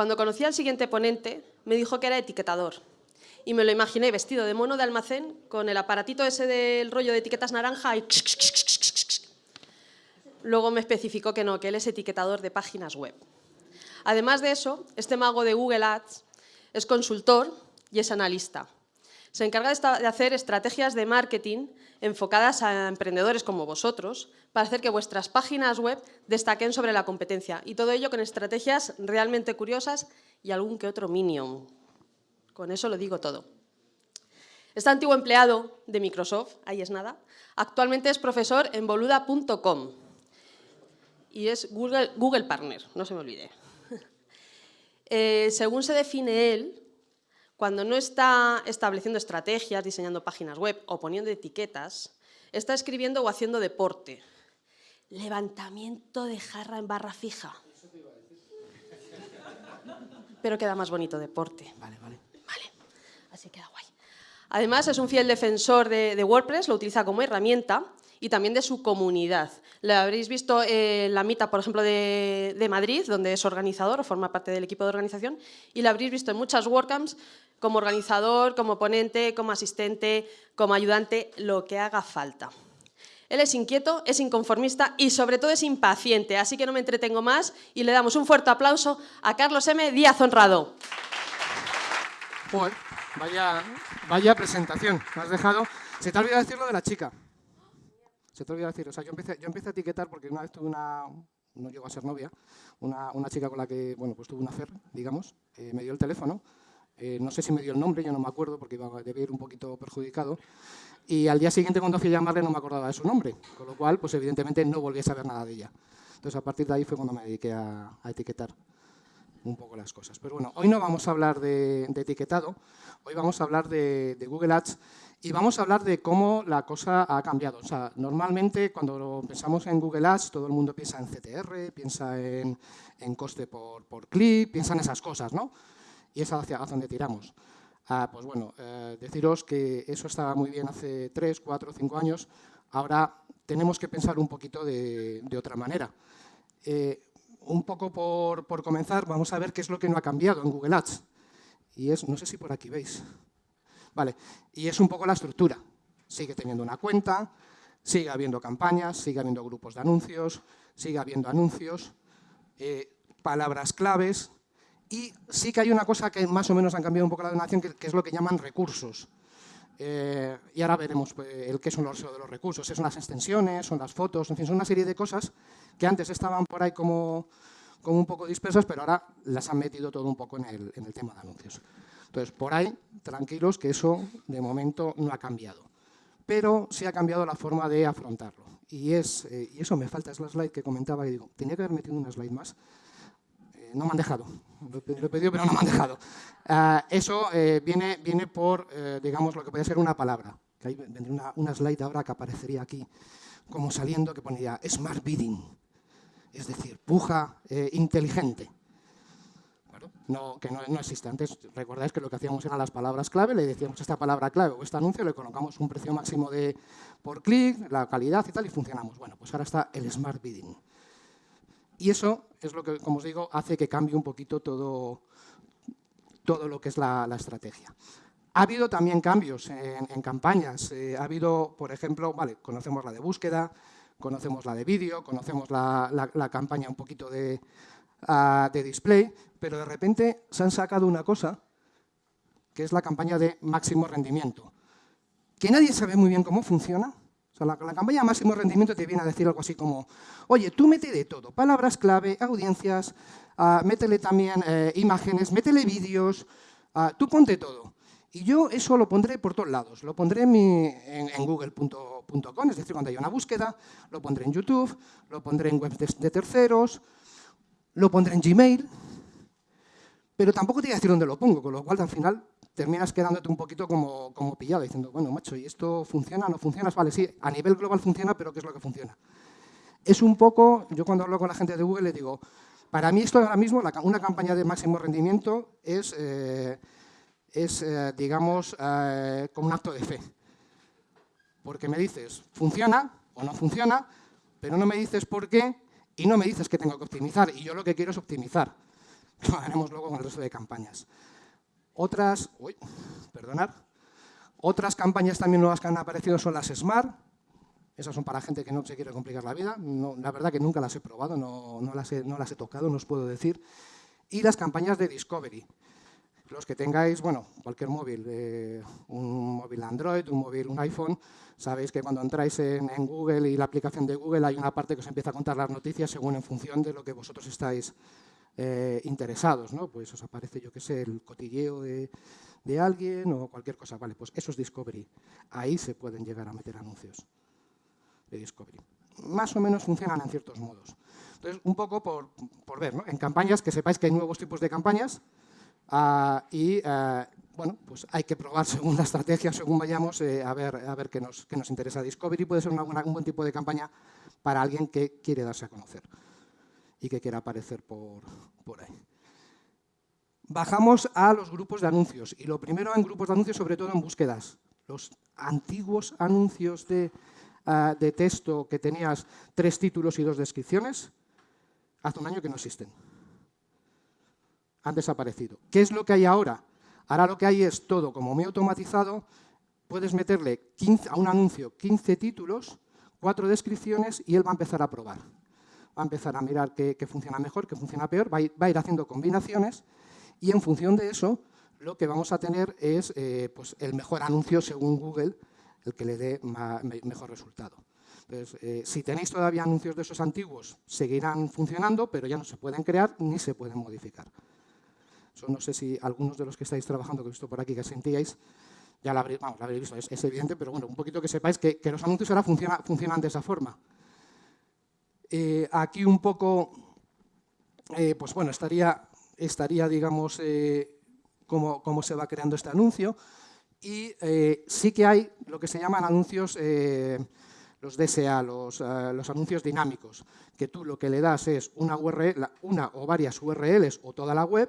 Cuando conocí al siguiente ponente, me dijo que era etiquetador. Y me lo imaginé vestido de mono de almacén, con el aparatito ese del rollo de etiquetas naranja y... Luego me especificó que no, que él es etiquetador de páginas web. Además de eso, este mago de Google Ads es consultor y es analista. Se encarga de hacer estrategias de marketing enfocadas a emprendedores como vosotros para hacer que vuestras páginas web destaquen sobre la competencia y todo ello con estrategias realmente curiosas y algún que otro minion. Con eso lo digo todo. Este antiguo empleado de Microsoft, ahí es nada, actualmente es profesor en boluda.com y es Google, Google Partner, no se me olvide. Eh, según se define él, cuando no está estableciendo estrategias, diseñando páginas web o poniendo etiquetas, está escribiendo o haciendo deporte. Levantamiento de jarra en barra fija. Pero queda más bonito deporte. Vale, vale. Vale, así queda guay. Además, es un fiel defensor de, de WordPress, lo utiliza como herramienta y también de su comunidad. Lo habréis visto en la mitad, por ejemplo, de, Madrid, donde es organizador o forma parte del equipo de organización, y lo habréis visto en muchas WordCamps como organizador, como ponente, como asistente, como ayudante, lo que haga falta. Él es inquieto, es inconformista y sobre todo es impaciente, así que no me entretengo más y le damos un fuerte aplauso a Carlos M. Díaz Honrado. vaya, vaya presentación, me has dejado... Se te ha olvidado decirlo de la chica. Se te olvidó decir, o sea, yo empecé, a etiquetar porque una vez tuve una, no llegó a ser novia, una, una chica con la que, bueno, pues tuve una fer, digamos, eh, me dio el teléfono, eh, no sé si me dio el nombre, yo no me acuerdo porque iba, debía ir un poquito perjudicado, y al día siguiente cuando fui a llamarle no me acordaba de su nombre, con lo cual, pues evidentemente no volví a saber nada de ella. Entonces a partir de ahí fue cuando me dediqué a, etiquetar un poco las cosas. Pero bueno, hoy no vamos a hablar de, etiquetado, hoy vamos a hablar de, de Google Ads y vamos a hablar de cómo la cosa ha cambiado. O sea, normalmente cuando pensamos en Google Ads, todo el mundo piensa en CTR, piensa en, coste por, clic, piensa en esas cosas, ¿no? Y es hacia, donde tiramos. Ah, pues bueno, eh, deciros que eso estaba muy bien hace 3, 4, 5 años. Ahora tenemos que pensar un poquito de, otra manera. Eh, un poco por, por comenzar, vamos a ver qué es lo que no ha cambiado en Google Ads. Y es, no sé si por aquí veis, Vale, y es un poco la estructura. Sigue teniendo una cuenta, sigue habiendo campañas, sigue habiendo grupos de anuncios, sigue habiendo anuncios, eh, palabras claves, y sí que hay una cosa que más o menos han cambiado un poco la donación, que, es lo que llaman recursos. Eh, y ahora veremos pues, el qué son los, de los recursos. Son las extensiones, son las fotos, en fin, son una serie de cosas que antes estaban por ahí como, como un poco dispersas, pero ahora las han metido todo un poco en el, en el tema de anuncios. Entonces, por ahí, tranquilos, que eso de momento no ha cambiado. Pero sí ha cambiado la forma de afrontarlo. Y, es, eh, y eso me falta, es la slide que comentaba y digo, tenía que haber metido una slide más. Eh, no me han dejado, lo, he pedido, pero no me han dejado. Ah, eso eh, viene, viene por, digamos, lo que puede ser una palabra. Que ahí vendría una, una slide ahora que aparecería aquí, como saliendo, que pondría Smart Bidding. Es decir, puja inteligente no, que no, existe. Antes recordáis que lo que hacíamos eran las palabras clave, le decíamos esta palabra clave o este anuncio, le colocamos un precio máximo de, por clic, la calidad y tal, y funcionamos. Bueno, pues ahora está el Smart Bidding. Y eso es lo que, como os digo, hace que cambie un poquito todo, todo lo que es la, estrategia. Ha habido también cambios en, campañas. Eh, ha habido, por ejemplo, vale, conocemos la de búsqueda, conocemos la de vídeo, conocemos la campaña un poquito de, de display, pero de repente se han sacado una cosa, que es la campaña de máximo rendimiento, que nadie sabe muy bien cómo funciona. La, campaña de máximo rendimiento te viene a decir algo así como, oye, tú mete de todo, palabras clave, audiencias, uh, métele también eh, imágenes, métele vídeos, uh, tú ponte todo. Y yo eso lo pondré por todos lados. Lo pondré en, google.com, es decir, cuando haya una búsqueda, lo pondré en YouTube, lo pondré en webs de terceros, lo pondré en Gmail, pero tampoco te voy a decir dónde lo pongo, con lo cual al final terminas quedándote un poquito como, como pillado, diciendo, bueno, macho, ¿y esto funciona? ¿No funciona? Vale, sí, a nivel global funciona, pero ¿qué es lo que funciona? Es un poco, yo cuando hablo con la gente de Google le digo, para mí esto ahora mismo, una campaña de máximo rendimiento es, eh, es eh, digamos, eh, como un acto de fe. Porque me dices, funciona o no funciona, pero no me dices por qué y no me dices que tengo que optimizar, y yo lo que quiero es optimizar. lo haremos luego con el resto de campañas. Otras, uy, perdonar, otras campañas también nuevas que han aparecido son las Smart, esas son para gente que no se quiere complicar la vida, la verdad que nunca las he probado, no, las he, no las he tocado, no os puedo decir. Y las campañas de Discovery, los que tengáis, bueno, cualquier móvil, eh, un móvil Android, un móvil, un iPhone, sabéis que cuando entráis en, Google y la aplicación de Google hay una parte que os empieza a contar las noticias según en función de lo que vosotros estáis eh, interesados. Pues os aparece, yo qué sé, el cotilleo de, de alguien o cualquier cosa. Vale, pues eso es Discovery. Ahí se pueden llegar a meter anuncios de Discovery. Más o menos funcionan en ciertos modos. Entonces, un poco por, por ver. En campañas, que sepáis que hay nuevos tipos de campañas, Ah, y eh, bueno, pues hay que probar según la estrategia, según vayamos, eh, a ver, a ver qué, nos, qué nos interesa. Discovery puede ser una un buen tipo de campaña para alguien que quiere darse a conocer y que quiera aparecer por, por ahí. Bajamos a los grupos de anuncios y lo primero en grupos de anuncios, sobre todo en búsquedas. Los antiguos anuncios de, ah, de texto que tenías tres títulos y dos descripciones, hace un año que no existen han desaparecido. ¿Qué es lo que hay ahora? Ahora lo que hay es todo como muy automatizado, puedes meterle a un anuncio 15 títulos, cuatro descripciones y él va a empezar a probar. Va a empezar a mirar qué, funciona mejor, qué funciona peor, va a, ir, haciendo combinaciones y en función de eso lo que vamos a tener es eh, pues el mejor anuncio según Google, el que le dé mejor resultado. Eh, si tenéis todavía anuncios de esos antiguos, seguirán funcionando, pero ya no se pueden crear ni se pueden modificar no sé si algunos de los que estáis trabajando, que he visto por aquí, que sentíais, ya lo habréis, visto, es, evidente, pero bueno, un poquito que sepáis que, los anuncios ahora funcionan de esa forma. Eh, aquí un poco, eh, pues bueno, estaría, estaría digamos, eh, cómo, cómo, se va creando este anuncio. Y sí que hay lo que se llaman anuncios, los DSA, los, los, anuncios dinámicos, que tú lo que le das es una, URL, una o varias URLs o toda la web,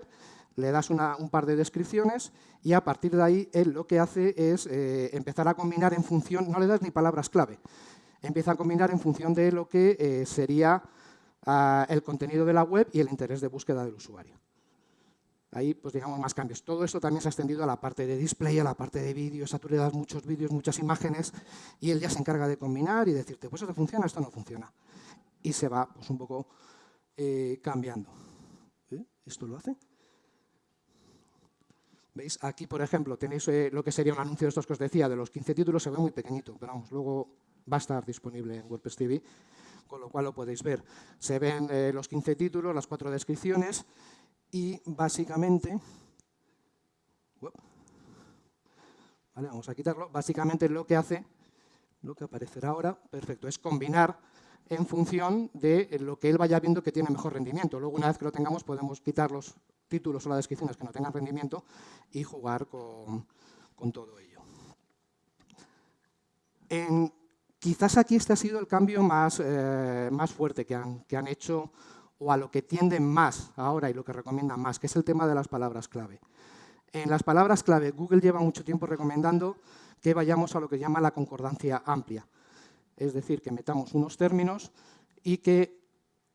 le das un par de descripciones y a partir de ahí él lo que hace es eh, empezar a combinar en función, no le das ni palabras clave, empieza a combinar en función de lo que eh, sería ah, el contenido de la web y el interés de búsqueda del usuario. Ahí, pues digamos, más cambios. Todo esto también se ha extendido a la parte de display, a la parte de vídeos, a tú le das muchos vídeos, muchas imágenes, y él ya se encarga de combinar y decirte, pues esto funciona, esto no funciona. Y se va, pues un poco eh, cambiando. ¿Esto lo hace? ¿Veis? Aquí, por ejemplo, tenéis eh, lo que sería un anuncio de estos que os decía, de los 15 títulos, se ve muy pequeñito, pero vamos, luego va a estar disponible en WordPress TV, con lo cual lo podéis ver. Se ven eh, los 15 títulos, las cuatro descripciones y básicamente... Vale, vamos a quitarlo. Básicamente lo que hace, lo que aparecerá ahora, perfecto, es combinar en función de lo que él vaya viendo que tiene mejor rendimiento. Luego, una vez que lo tengamos, podemos quitar los títulos o las descripciones que no tengan rendimiento y jugar con, todo ello. Quizás aquí este ha sido el cambio más, eh, más fuerte que han, que han hecho o a lo que tienden más ahora y lo que recomiendan más, que es el tema de las palabras clave. En las palabras clave, Google lleva mucho tiempo recomendando que vayamos a lo que llama la concordancia amplia. Es decir, que metamos unos términos y que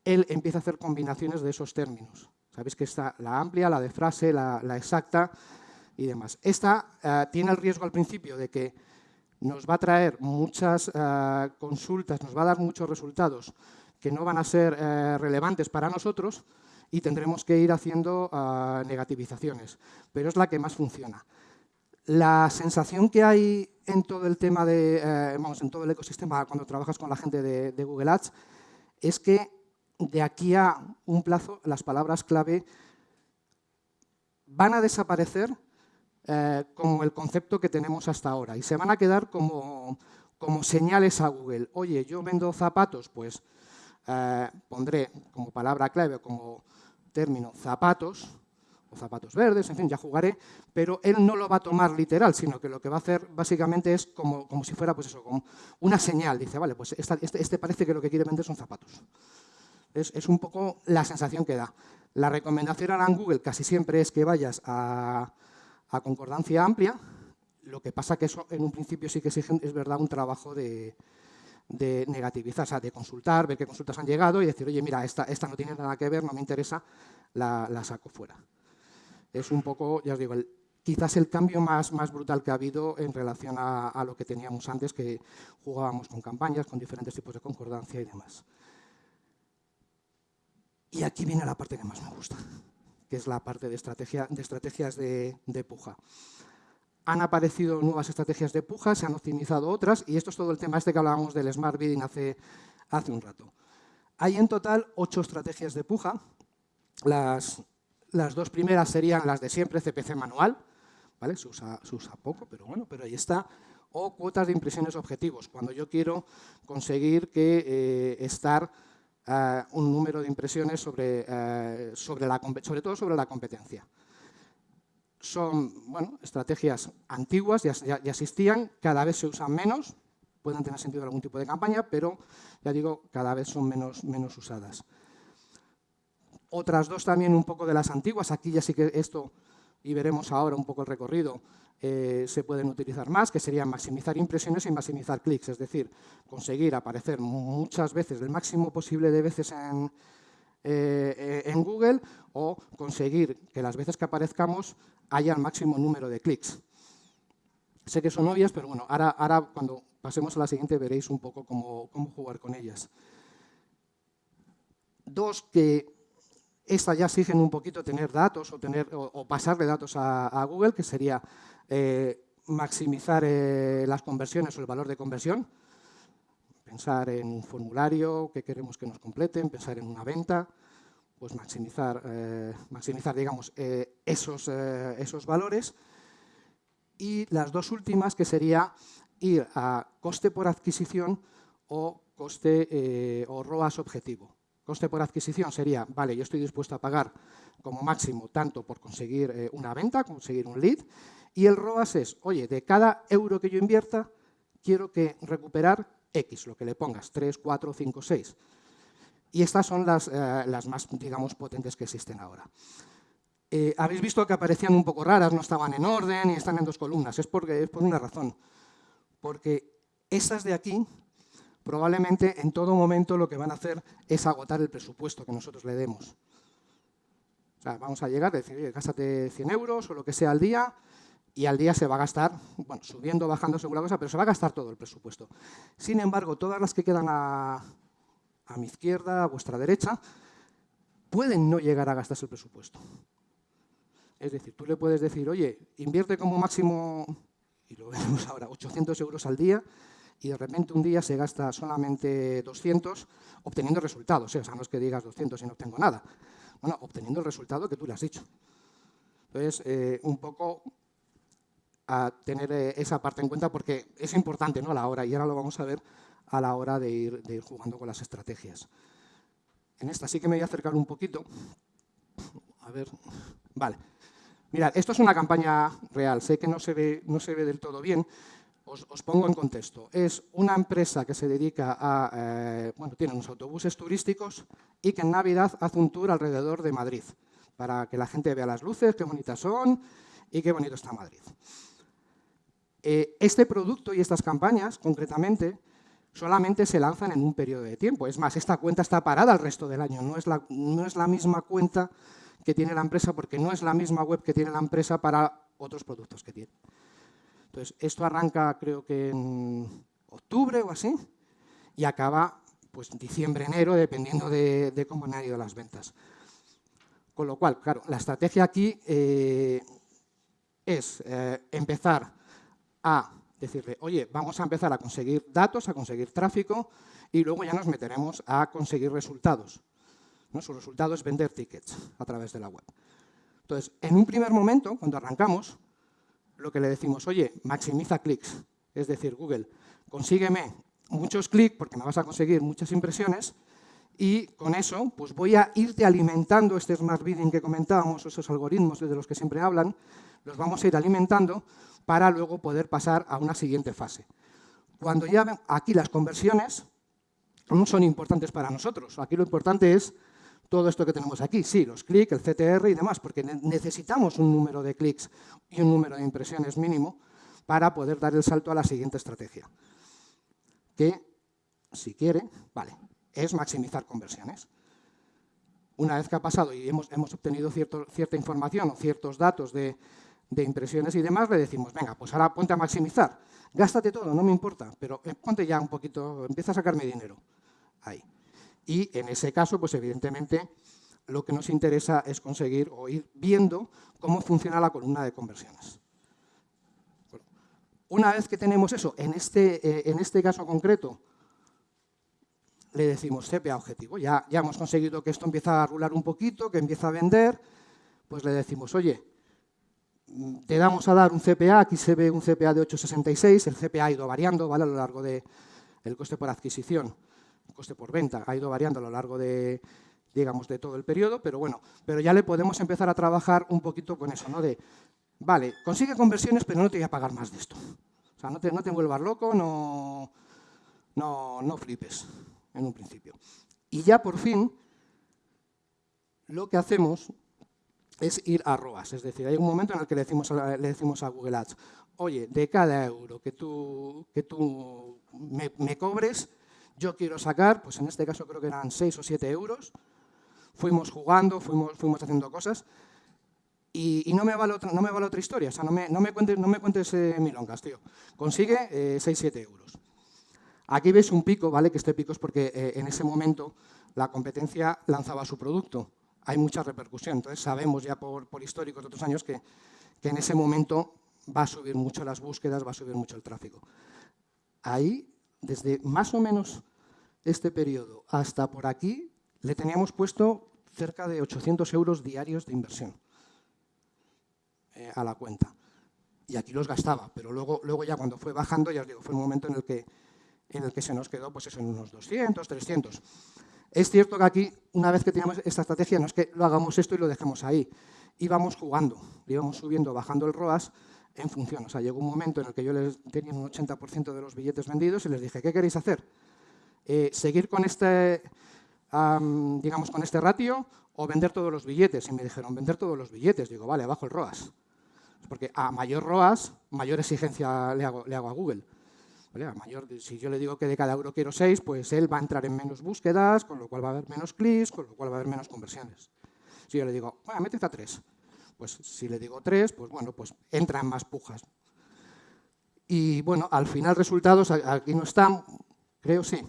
él empiece a hacer combinaciones de esos términos. Sabéis que está la amplia, la de frase, la, exacta y demás. Esta eh, tiene el riesgo al principio de que nos va a traer muchas eh, consultas, nos va a dar muchos resultados que no van a ser eh, relevantes para nosotros y tendremos que ir haciendo negativizaciones, pero es la que más funciona. La sensación que hay en todo el tema de, vamos, en todo el ecosistema cuando trabajas con la gente de Google Ads es que de aquí a un plazo las palabras clave van a desaparecer eh, como el concepto que tenemos hasta ahora y se van a quedar como, señales a Google. Oye, yo vendo zapatos, pues eh, pondré como palabra clave, como término zapatos, o zapatos verdes, en fin, ya jugaré, pero él no lo va a tomar literal, sino que lo que va a hacer básicamente es como, si fuera pues eso, como una señal. Dice, vale, pues este, este parece que lo que quiere vender son zapatos. Es, un poco la sensación que da. La recomendación ahora en Google casi siempre es que vayas a, concordancia amplia, lo que pasa que eso en un principio sí que exige, es verdad, un trabajo de, negativizar, o sea, de consultar, ver qué consultas han llegado y decir, oye, mira, esta, no tiene nada que ver, no me interesa, la, saco fuera. Es un poco, ya os digo, quizás el cambio más, más brutal que ha habido en relación a, a, lo que teníamos antes, que jugábamos con campañas, con diferentes tipos de concordancia y demás. Y aquí viene la parte que más me gusta, que es la parte de, estrategia, de estrategias de, puja. Han aparecido nuevas estrategias de puja, se han optimizado otras, y esto es todo el tema este que hablábamos del Smart Bidding hace, hace un rato. Hay en total ocho estrategias de puja. Las, las dos primeras serían las de siempre, CPC manual, ¿vale? se, usa, se usa poco, pero bueno, pero ahí está. O cuotas de impresiones objetivos, cuando yo quiero conseguir que eh, estar eh, un número de impresiones sobre, eh, sobre, la, sobre todo sobre la competencia. Son bueno, estrategias antiguas, ya, ya, existían, cada vez se usan menos, pueden tener sentido algún tipo de campaña, pero ya digo, cada vez son menos, menos usadas. Otras dos también un poco de las antiguas, aquí ya sí que esto, y veremos ahora un poco el recorrido, eh, se pueden utilizar más, que serían maximizar impresiones y maximizar clics, es decir, conseguir aparecer muchas veces, el máximo posible de veces en, eh, en Google o conseguir que las veces que aparezcamos haya el máximo número de clics. Sé que son obvias, pero bueno, ahora, ahora cuando pasemos a la siguiente veréis un poco cómo, cómo jugar con ellas. Dos que estas ya exigen un poquito tener datos o, tener, o, pasarle datos a, Google, que sería eh, maximizar eh, las conversiones o el valor de conversión, pensar en un formulario que queremos que nos completen, pensar en una venta, pues maximizar, eh, maximizar digamos, esos, esos valores. Y las dos últimas, que sería ir a coste por adquisición o coste o ROAS objetivo. Coste por adquisición sería, vale, yo estoy dispuesto a pagar como máximo tanto por conseguir eh, una venta, conseguir un lead, y el ROAS es, oye, de cada euro que yo invierta, quiero que recuperar X, lo que le pongas, 3, 4, 5, 6. Y estas son las, eh, las más, digamos, potentes que existen ahora. Eh, Habéis visto que aparecían un poco raras, no estaban en orden y están en dos columnas. Es, porque, es por una razón. Porque esas de aquí probablemente en todo momento lo que van a hacer es agotar el presupuesto que nosotros le demos. O sea, vamos a llegar a decir, oye, gástate 100 euros o lo que sea al día y al día se va a gastar, bueno, subiendo, bajando según la cosa, pero se va a gastar todo el presupuesto. Sin embargo, todas las que quedan a, a mi izquierda, a vuestra derecha, pueden no llegar a gastarse el presupuesto. Es decir, tú le puedes decir, oye, invierte como máximo, y lo vemos ahora, 800 euros al día, y de repente un día se gasta solamente 200 obteniendo resultados. O sea, no es que digas 200 y no obtengo nada. Bueno, obteniendo el resultado que tú le has dicho. Entonces, eh, un poco a tener eh, esa parte en cuenta porque es importante ¿no? a la hora, y ahora lo vamos a ver a la hora de ir, de ir jugando con las estrategias. En esta sí que me voy a acercar un poquito. A ver, vale. Mirad, esto es una campaña real, sé que no se ve, no se ve del todo bien, os, pongo en contexto. Es una empresa que se dedica a, eh, bueno, tiene unos autobuses turísticos y que en Navidad hace un tour alrededor de Madrid para que la gente vea las luces, qué bonitas son y qué bonito está Madrid. Eh, este producto y estas campañas, concretamente, solamente se lanzan en un periodo de tiempo. Es más, esta cuenta está parada el resto del año, no es la, no es la misma cuenta que tiene la empresa porque no es la misma web que tiene la empresa para otros productos que tiene. Entonces, esto arranca creo que en octubre o así y acaba pues diciembre, enero, dependiendo de, cómo han ido las ventas. Con lo cual, claro, la estrategia aquí eh, es eh, empezar a decirle, oye, vamos a empezar a conseguir datos, a conseguir tráfico y luego ya nos meteremos a conseguir resultados. ¿no? Su resultado es vender tickets a través de la web. Entonces, en un primer momento, cuando arrancamos, lo que le decimos, oye, maximiza clics, es decir, Google, consígueme muchos clics porque me vas a conseguir muchas impresiones y con eso pues voy a irte alimentando este smart bidding que comentábamos, esos algoritmos de los que siempre hablan, los vamos a ir alimentando para luego poder pasar a una siguiente fase. Cuando ya aquí las conversiones no son importantes para nosotros, aquí lo importante es todo esto que tenemos aquí. Sí, los clics, el CTR y demás, porque necesitamos un número de clics y un número de impresiones mínimo para poder dar el salto a la siguiente estrategia. Que, si quiere, vale, es maximizar conversiones. una vez que ha pasado y hemos, hemos obtenido cierta información o ciertos datos de, de, impresiones y demás, le decimos, venga, pues ahora ponte a maximizar. Gástate todo, no me importa, pero eh, ponte ya un poquito, empieza a sacarme dinero. Ahí. Y en ese caso, pues evidentemente, lo que nos interesa es conseguir o ir viendo cómo funciona la columna de conversiones. Una vez que tenemos eso, en este, eh, en este caso concreto, le decimos CPA objetivo. Ya, ya hemos conseguido que esto empieza a rular un poquito, que empieza a vender, pues le decimos, oye, te damos a dar un CPA, aquí se ve un CPA de 8,66, el CPA ha ido variando a lo largo del el coste por adquisición, coste por venta, ha ido variando a lo largo de, digamos, de todo el periodo, pero bueno, pero ya le podemos empezar a trabajar un poquito con eso, ¿no? De, vale, consigue conversiones, pero no te voy a pagar más de esto. O sea, no te, no te vuelvas loco, no, no, no flipes en un principio. Y ya por fin, lo que hacemos es ir a ROAS. Es decir, hay un momento en el que le decimos a, le decimos a Google Ads, oye, de cada euro que tú, que tú me, cobres, yo quiero sacar, pues en este caso creo que eran 6 o 7 euros, fuimos jugando, fuimos, fuimos haciendo cosas, y, no, me vale otra, no me vale otra historia, o sea, no me, no me cuentes, no me cuentes eh, milongas, tío. Consigue eh, 6-7 euros. Aquí veis un pico, ¿vale? Que este pico es porque eh, en ese momento la competencia lanzaba su producto. Hay mucha repercusión, entonces sabemos ya por, históricos de otros años que, que en ese momento va a subir mucho las búsquedas, va a subir mucho el tráfico. Ahí, desde más o menos este periodo hasta por aquí, le teníamos puesto cerca de 800 euros diarios de inversión eh, a la cuenta. Y aquí los gastaba, pero luego, luego ya cuando fue bajando, ya os digo, fue un momento en el que en el que se nos quedó pues eso, en unos 200, 300. Es cierto que aquí, una vez que teníamos esta estrategia, no es que lo hagamos esto y lo dejemos ahí. Íbamos jugando, íbamos subiendo, bajando el ROAS en función. O sea, llegó un momento en el que yo les tenía un 80% de los billetes vendidos y les dije, ¿qué queréis hacer? Eh, ¿Seguir con este, digamos, con este ratio o vender todos los billetes? Y me dijeron, vender todos los billetes. Digo, vale, bajo el ROAS. Porque a mayor ROAS, mayor exigencia le hago, le hago a Google mayor, si yo le digo que de cada euro quiero 6, pues él va a entrar en menos búsquedas, con lo cual va a haber menos clics, con lo cual va a haber menos conversiones. Si yo le digo, bueno, métete a 3, pues si le digo 3, pues bueno, pues entra en más pujas. Y bueno, al final resultados, aquí no están, creo sí.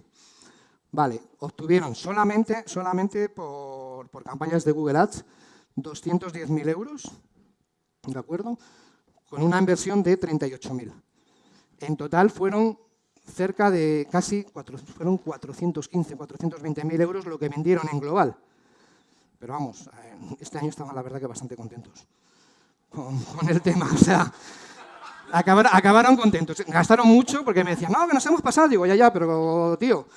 Vale, obtuvieron solamente, solamente por, campañas de Google Ads 210.000 euros, ¿de acuerdo? Con una inversión de 38.000. En total fueron cerca de casi fueron 415, 420.000 euros lo que vendieron en global. Pero vamos, eh, este año estaban la verdad que bastante contentos con, el tema. O sea, acabaron, contentos. Gastaron mucho porque me decían, no, que nos hemos pasado. Digo, ya, ya, pero tío,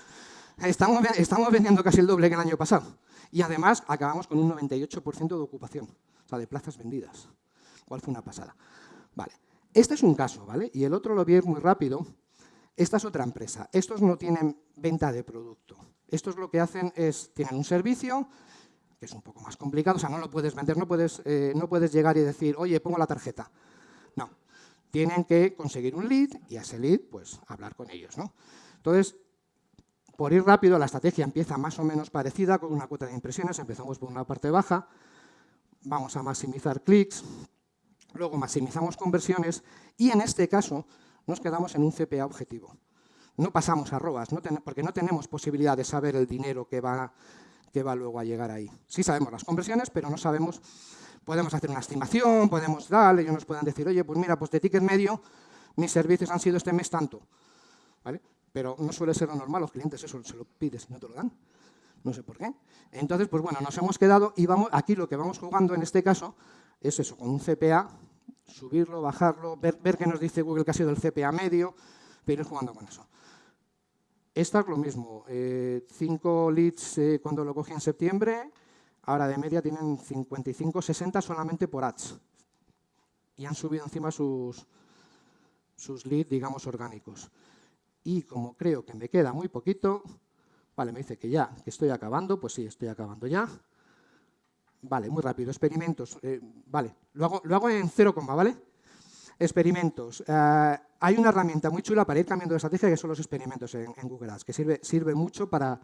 estamos, estamos vendiendo casi el doble que el año pasado. Y además acabamos con un 98% de ocupación, o sea, de plazas vendidas. ¿Cuál fue una pasada? Vale. Este es un caso, ¿vale? Y el otro lo vi muy rápido. Esta es otra empresa. Estos no tienen venta de producto. Estos lo que hacen es, tienen un servicio, que es un poco más complicado, o sea, no lo puedes vender, no puedes, eh, no puedes llegar y decir, oye, pongo la tarjeta. No, tienen que conseguir un lead y a ese lead, pues, hablar con ellos, ¿no? Entonces, por ir rápido, la estrategia empieza más o menos parecida, con una cuota de impresiones, empezamos por una parte baja, vamos a maximizar clics, Luego maximizamos conversiones y en este caso nos quedamos en un CPA objetivo. No pasamos a ROAS, porque no tenemos posibilidad de saber el dinero que va, que va luego a llegar ahí. Sí sabemos las conversiones, pero no sabemos, podemos hacer una estimación, podemos darle, ellos nos pueden decir, oye, pues mira, pues de ticket medio mis servicios han sido este mes tanto. ¿Vale? Pero no suele ser lo normal, los clientes eso se lo pides y no te lo dan. No sé por qué. Entonces, pues bueno, nos hemos quedado y vamos, aquí lo que vamos jugando en este caso es eso, con un CPA, subirlo, bajarlo, ver, ver qué nos dice Google que ha sido el CPA medio, pero ir jugando con eso. Esta es lo mismo, eh, cinco leads eh, cuando lo cogí en septiembre, ahora de media tienen 55, 60 solamente por ads. Y han subido encima sus, sus leads, digamos, orgánicos. Y como creo que me queda muy poquito, vale, me dice que ya, que estoy acabando, pues sí, estoy acabando ya. Vale, muy rápido. Experimentos. Eh, vale, lo hago, lo hago en 0, ¿vale? Experimentos. Eh, hay una herramienta muy chula para ir cambiando de estrategia que son los experimentos en, Google Ads, que sirve, sirve mucho para,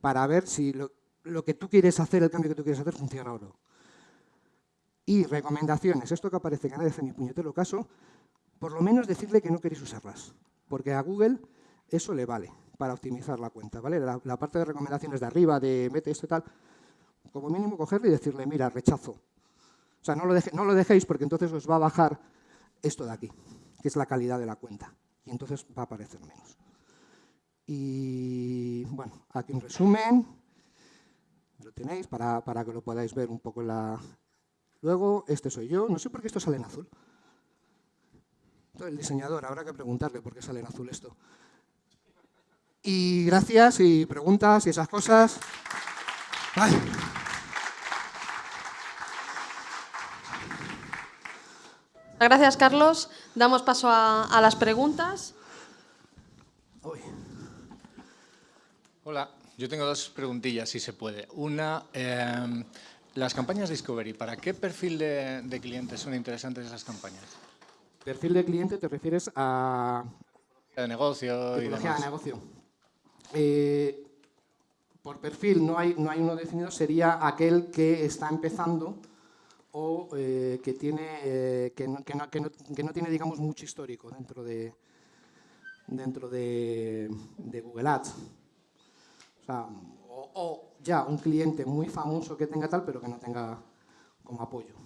para ver si lo, lo que tú quieres hacer, el cambio que tú quieres hacer, funciona o no. Y recomendaciones, esto que aparece que nadie hace ni puñetero caso, por lo menos decirle que no queréis usarlas, porque a Google eso le vale para optimizar la cuenta, ¿vale? La, parte de recomendaciones de arriba, de mete esto y tal, como mínimo cogerle y decirle, mira, rechazo. O sea, no lo, no lo dejéis porque entonces os va a bajar esto de aquí, que es la calidad de la cuenta, y entonces va a aparecer menos. Y bueno, aquí un resumen, lo tenéis para, para que lo podáis ver un poco la... Luego, este soy yo, no sé por qué esto sale en azul. El diseñador, habrá que preguntarle por qué sale en azul esto. Y gracias y preguntas y esas cosas. Gracias, Carlos. Damos paso a, las preguntas. Hola, yo tengo dos preguntillas, si se puede. Una, em, las campañas Discovery, ¿para qué perfil de, clientes son interesantes esas campañas? Perfil de cliente te refieres a... De negocio y demás. de negocio. Eh, por perfil no hay, no hay uno definido, sería aquel que está empezando o eh, que, tiene, eh, que, no, que, no, que, no, tiene digamos, mucho histórico dentro de, dentro de, Google Ads. O, sea, o, ya un cliente muy famoso que tenga tal, pero que no tenga como apoyo.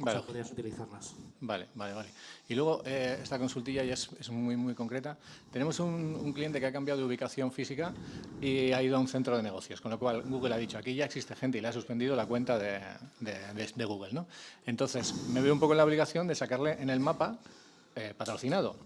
Vale. O sea, podrías utilizarlas. Vale, vale, vale. Y luego, eh, esta consultilla ya es, muy, muy concreta. Tenemos un, cliente que ha cambiado de ubicación física y ha ido a un centro de negocios, con lo cual Google ha dicho, aquí ya existe gente y le ha suspendido la cuenta de, de, Google. ¿no? Entonces, me veo un poco en la obligación de sacarle en el mapa eh, patrocinado.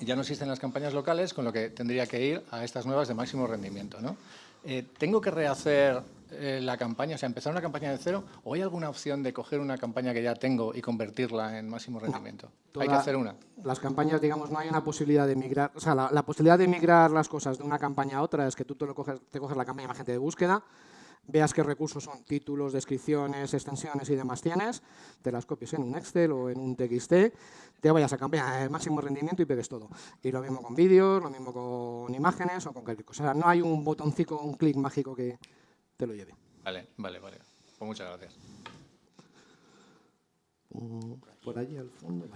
Ya no existen las campañas locales, con lo que tendría que ir a estas nuevas de máximo rendimiento. ¿no? Eh, ¿Tengo que rehacer eh, la campaña, o sea, empezar una campaña de cero, o hay alguna opción de coger una campaña que ya tengo y convertirla en máximo rendimiento? hay que hacer una. Las campañas, digamos, no hay una posibilidad de migrar, o sea, la, posibilidad de migrar las cosas de una campaña a otra es que tú te, lo coges, te coges la campaña de gente de búsqueda, veas qué recursos son títulos, descripciones, extensiones y demás tienes, te las copies en un Excel o en un TXT, te vayas a campaña de máximo rendimiento y pegues todo. Y lo mismo con vídeos, lo mismo con imágenes o con cualquier cosa. O sea, no hay un botoncito, un clic mágico que te lo lleve. Vale, vale, vale. Pues muchas gracias. Mm, por allí al fondo.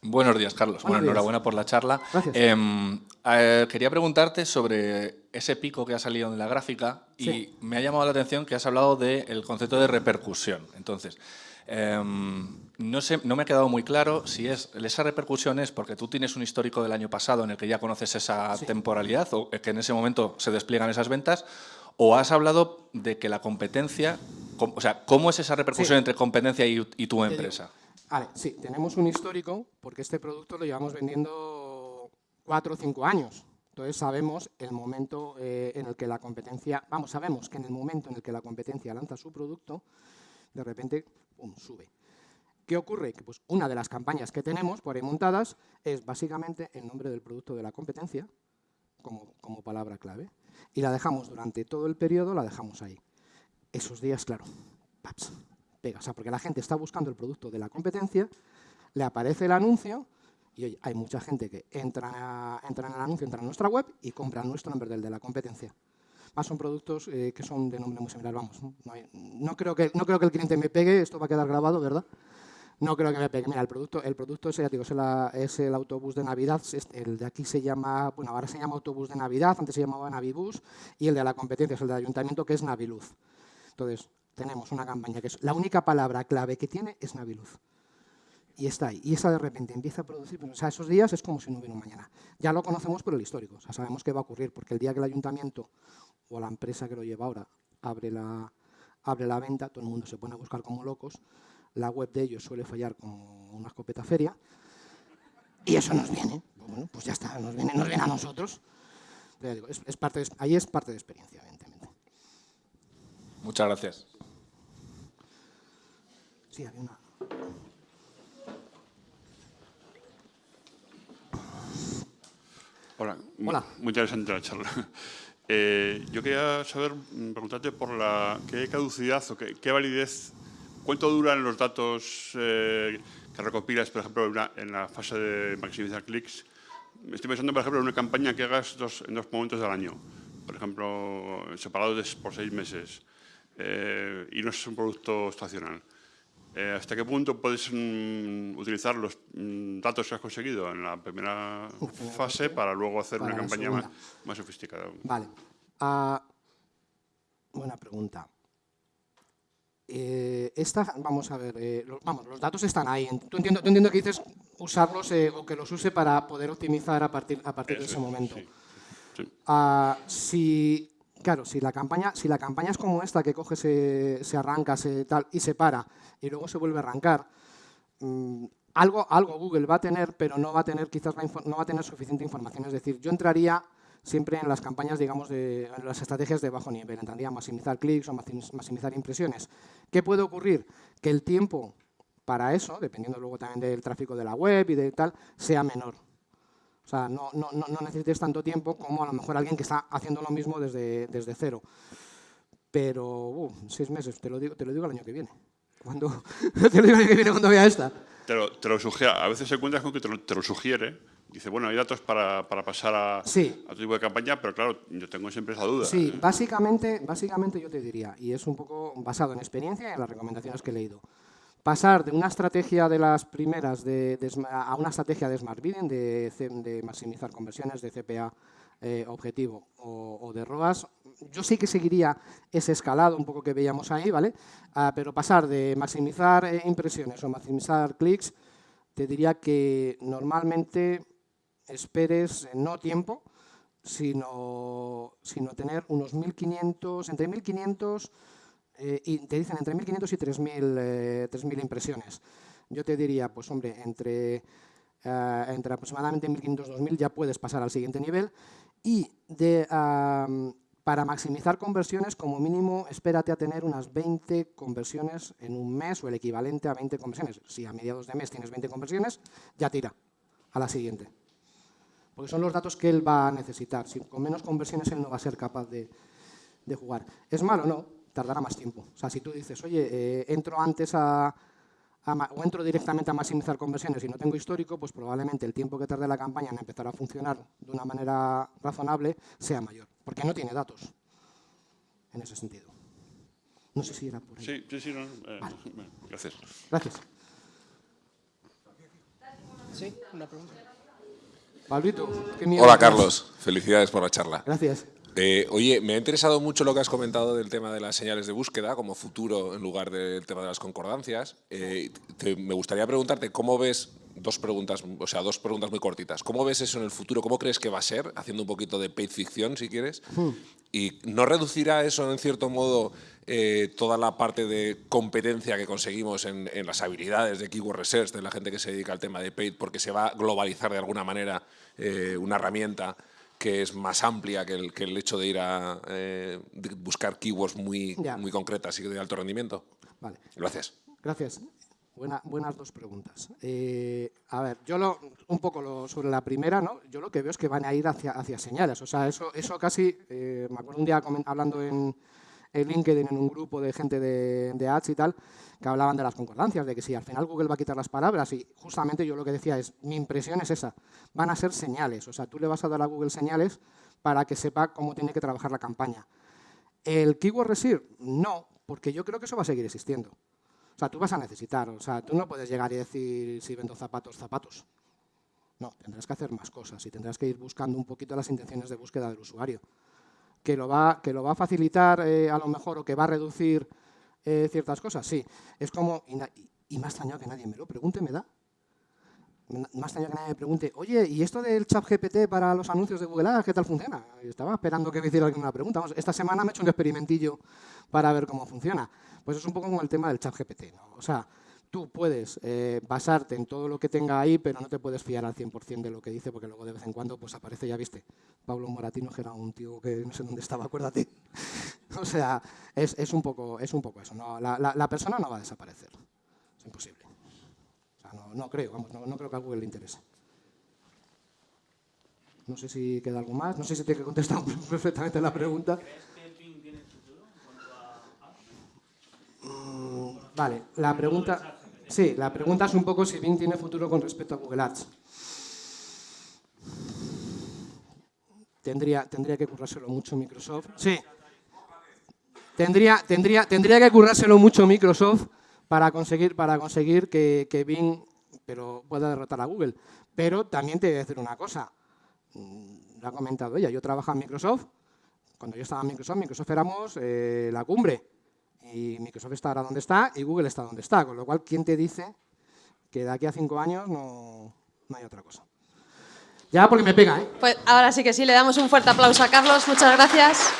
Buenos días, Carlos. bueno, enhorabuena por la charla. Em, eh, quería preguntarte sobre ese pico que ha salido en la gráfica y me ha llamado la atención que has hablado del concepto de repercusión. Entonces, em, no, sé, no me ha quedado muy claro si es, esa repercusión es porque tú tienes un histórico del año pasado en el que ya conoces esa temporalidad o que en ese momento se despliegan esas ventas o has hablado de que la competencia, o sea, ¿cómo es esa repercusión entre competencia y, y tu empresa? Vale, sí, tenemos un histórico porque este producto lo llevamos vendiendo cuatro o cinco años. Entonces sabemos el momento eh, en el que la competencia, vamos, sabemos que en el momento en el que la competencia lanza su producto, de repente, pum, sube. ¿Qué ocurre? Que pues, una de las campañas que tenemos por ahí montadas es básicamente el nombre del producto de la competencia como, como palabra clave y la dejamos durante todo el periodo, la dejamos ahí. Esos días, claro, paps, pega. O sea, porque la gente está buscando el producto de la competencia, le aparece el anuncio y oye, hay mucha gente que entra, entra en el anuncio, entra en nuestra web y compra nuestro en vez del de la competencia. Más son productos eh, que son de nombre muy similar, vamos. No, creo que, no creo que el cliente me pegue, esto va a quedar grabado, ¿verdad? No creo que me pegue. Mira, el producto, el producto ese, ya digo, es, el autobús de Navidad. El de aquí se llama, bueno, ahora se llama autobús de Navidad, antes se llamaba Navibus, y el de la competencia es el del ayuntamiento, que es Naviluz. Entonces, tenemos una campaña que es la única palabra clave que tiene es Naviluz. Y está ahí. Y esa de repente empieza a producir, o sea, esos días es como si no hubiera un mañana. Ya lo conocemos por el histórico, o sea, sabemos qué va a ocurrir, porque el día que el ayuntamiento o la empresa que lo lleva ahora abre la venta, todo el mundo se pone a buscar como locos, la web de ellos suele fallar como una escopeta feria, y eso nos viene. Bueno, pues ya está, nos viene, nos viene a nosotros. es, parte ahí es parte de experiencia, evidentemente. Muchas gracias. Sí, había una... Hola, Hola. muy interesante la charla. Eh, yo quería saber, mm, preguntarte por la qué caducidad o qué, validez, cuánto duran los datos eh, que recopilas, por ejemplo, en, la fase de maximizar clics. Estoy pensando, por ejemplo, en una campaña que hagas dos, en dos momentos del año. por ejemplo, separado por seis meses eh, y no es un producto estacional, eh, ¿hasta qué punto puedes mm, utilizar los mm, datos que has conseguido en la primera fase para luego hacer una campaña más, sofisticada? Vale. Ah, buena pregunta. Eh, esta, vamos a ver, eh, los, vamos, los datos están ahí. Tú entiendo, entiendo que dices usarlos o que los use para poder optimizar a partir, a partir de ese momento. Ah, si, claro, si la, campaña, si la campaña es como esta, que coge, se, se arranca se, tal, y se para, y luego se vuelve a arrancar, mm, algo, algo Google va a tener, pero no va a tener quizás no va a tener suficiente información. Es decir, yo entraría siempre en las campañas, digamos, de las estrategias de bajo nivel. Entraría maximizar clics o maximizar impresiones. ¿Qué puede ocurrir? Que el tiempo para eso, dependiendo luego también del tráfico de la web y de tal, sea menor. O sea, no, no, no necesites tanto tiempo como a lo mejor alguien que está haciendo lo mismo desde, desde cero. Pero, uh, seis meses, te lo, digo, te lo digo el año que viene. Cuando, te lo digo el año que viene cuando vea esta. Te lo, te lo sugiere, a veces se encuentras con que te lo, te lo, sugiere. Dice, bueno, hay datos para, para pasar a, a, tu tipo de campaña, pero claro, yo tengo siempre esa duda. Sí, básicamente, básicamente yo te diría, y es un poco basado en experiencia y en las recomendaciones que he leído, pasar de una estrategia de las primeras de, de, a una estrategia de Smart Bidding, de, de maximizar conversiones de CPA eh, objetivo o, o, de ROAS, yo sí que seguiría ese escalado un poco que veíamos ahí, ¿vale? Ah, pero pasar de maximizar eh, impresiones o maximizar clics, te diría que normalmente esperes eh, no tiempo, sino, sino tener unos 1.500, entre 1.500 eh, y te dicen entre 1.500 y 3.000 eh, impresiones. Yo te diría, pues hombre, entre, eh, entre aproximadamente 1.500 y 2.000 ya puedes pasar al siguiente nivel y de, para maximizar conversiones, como mínimo, espérate a tener unas 20 conversiones en un mes o el equivalente a 20 conversiones. Si a mediados de mes tienes 20 conversiones, ya tira a la siguiente. Porque son los datos que él va a necesitar. Si con menos conversiones él no va a ser capaz de, de jugar. ¿Es malo? No, tardará más tiempo. O sea, si tú dices, oye, eh, entro antes a, o entro directamente a maximizar conversiones y no tengo histórico, pues probablemente el tiempo que tarde la campaña en empezar a funcionar de una manera razonable sea mayor, porque no tiene datos en ese sentido. No sé si era por ahí. Sí, sí, sí. No, eh, Gracias. Gracias. Sí, una pregunta. Pablito, ¿qué Hola, Carlos. Felicidades por la charla. Gracias. Eh, oye, me ha interesado mucho lo que has comentado del tema de las señales de búsqueda como futuro en lugar del tema de las concordancias. Eh, te, me gustaría preguntarte cómo ves dos preguntas, o sea, dos preguntas muy cortitas. ¿Cómo ves eso en el futuro? ¿Cómo crees que va a ser? Haciendo un poquito de paid ficción, si quieres. Hmm. ¿Y no reducirá eso, en cierto modo, eh, toda la parte de competencia que conseguimos en, en, las habilidades de keyword research, de la gente que se dedica al tema de paid, porque se va a globalizar de alguna manera eh, una herramienta que es más amplia que el, que el hecho de ir a eh, buscar keywords muy, muy concretas y de alto rendimiento? Vale. Gracias. Gracias. Buena, buenas dos preguntas. Eh, a ver, yo lo, un poco lo, sobre la primera, ¿no? yo lo que veo es que van a ir hacia, hacia señales. O sea, eso, eso casi, eh, me acuerdo un día hablando en, en, LinkedIn en un grupo de gente de, de ads y tal, que hablaban de las concordancias, de que si al final Google va a quitar las palabras y justamente yo lo que decía es, mi impresión es esa, van a ser señales, o sea, tú le vas a dar a Google señales para que sepa cómo tiene que trabajar la campaña. ¿El keyword research? No, porque yo creo que eso va a seguir existiendo. O sea, tú vas a necesitar, o sea, tú no puedes llegar y decir si vendo zapatos, zapatos. No, tendrás que hacer más cosas y tendrás que ir buscando un poquito las intenciones de búsqueda del usuario. Que lo va, que lo va a facilitar eh, a lo mejor o que va a reducir eh, ciertas cosas, sí. Es como, y, y, ha extrañado que nadie me lo pregunte, me da. Ha extrañado que nadie me pregunte, oye, ¿y esto del chat GPT para los anuncios de Google Ads, qué tal funciona? estaba esperando que me hiciera alguna pregunta. Vamos, esta semana me he hecho un experimentillo para ver cómo funciona. Pues es un poco como el tema del chat GPT, ¿no? O sea, tú puedes eh, basarte en todo lo que tenga ahí, pero no te puedes fiar al 100% de lo que dice, porque luego de vez en cuando pues aparece, ya viste, Pablo Moratino, que era un tío que no sé dónde estaba, acuérdate. o sea, es, es, un poco, es un poco eso. ¿no? La, la, la, persona no va a desaparecer. Es imposible. O sea, no, no, creo, vamos, no, no, creo que a Google le interese. No sé si queda algo más. No sé si te he contestado perfectamente la pregunta. ¿Crees que Bing tiene futuro en cuanto a mm, Vale, la pregunta... Sí, la pregunta es un poco si Bing tiene futuro con respecto a Google Ads. tendría, tendría que currárselo mucho Microsoft. Sí. Tendría, tendría, tendría que currárselo mucho Microsoft para conseguir, para conseguir que, Bing pero pueda derrotar a Google. Pero también te voy a decir una cosa. Mm, lo ha comentado ella. Yo trabajo en Microsoft. Cuando yo estaba en Microsoft, Microsoft éramos eh, la cumbre. Y Microsoft está ahora donde está y Google está donde está. Con lo cual, ¿quién te dice que de aquí a cinco años no, no hay otra cosa? Ya porque me pega, ¿eh? Pues ahora sí que sí, le damos un fuerte aplauso a Carlos. Muchas gracias.